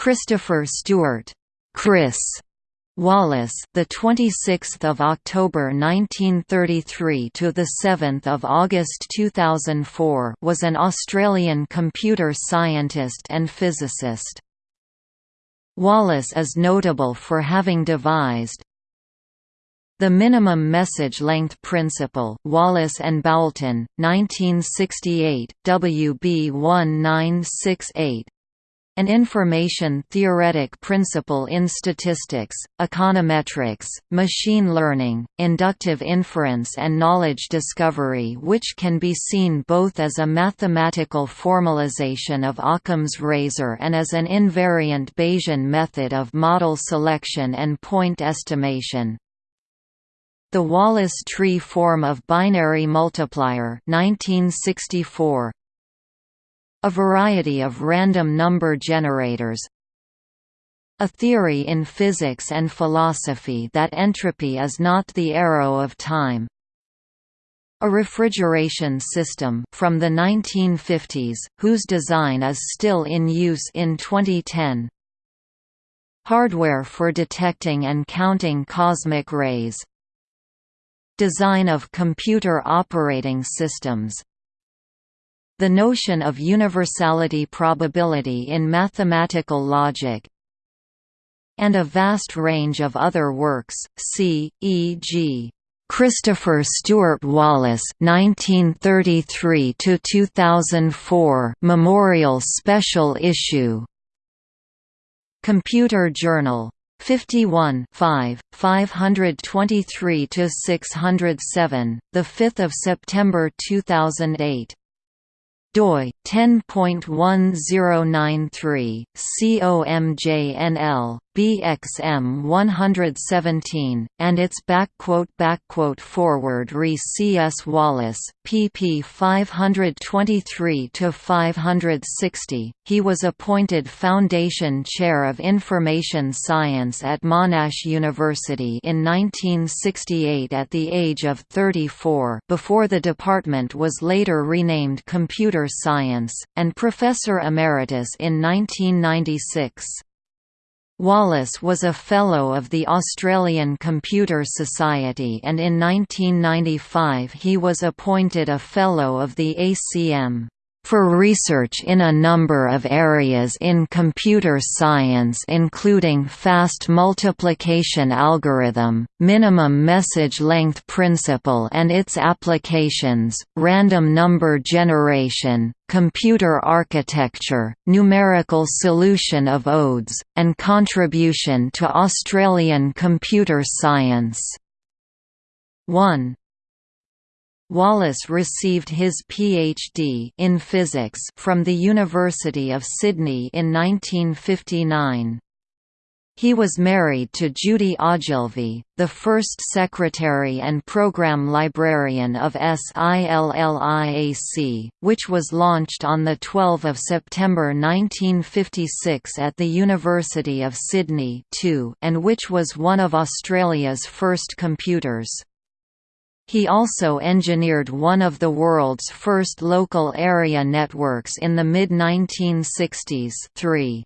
Christopher Stewart, Chris Wallace, the 26th of October 1933 to the 7th of August 2004, was an Australian computer scientist and physicist. Wallace is notable for having devised the minimum message length principle, Wallace and Boulton, 1968, WB 1968 an information theoretic principle in statistics, econometrics, machine learning, inductive inference and knowledge discovery which can be seen both as a mathematical formalization of Occam's razor and as an invariant Bayesian method of model selection and point estimation. The Wallace tree form of binary multiplier 1964, a variety of random number generators. A theory in physics and philosophy that entropy is not the arrow of time. A refrigeration system from the 1950s, whose design is still in use in 2010 hardware for detecting and counting cosmic rays. Design of computer operating systems the notion of universality probability in mathematical logic and a vast range of other works, c. e.g. Christopher Stewart Wallace 1933 to 2004 Memorial Special Issue Computer Journal 51 5 523 to 607 the 5th of September 2008 doi 10.1093 COMJNL BXM 117 and its foreword re CS Wallace pp 523 to 560 he was appointed foundation chair of information science at Monash University in 1968 at the age of 34 before the department was later renamed computer science and professor emeritus in 1996 Wallace was a Fellow of the Australian Computer Society and in 1995 he was appointed a Fellow of the ACM for research in a number of areas in computer science including fast multiplication algorithm, minimum message length principle and its applications, random number generation, computer architecture, numerical solution of ODEs, and contribution to Australian computer science. 1. Wallace received his PhD in physics from the University of Sydney in 1959. He was married to Judy Ogilvie, the first secretary and program librarian of SILLIAC, which was launched on 12 September 1956 at the University of Sydney and which was one of Australia's first computers. He also engineered one of the world's first local area networks in the mid-1960s 3.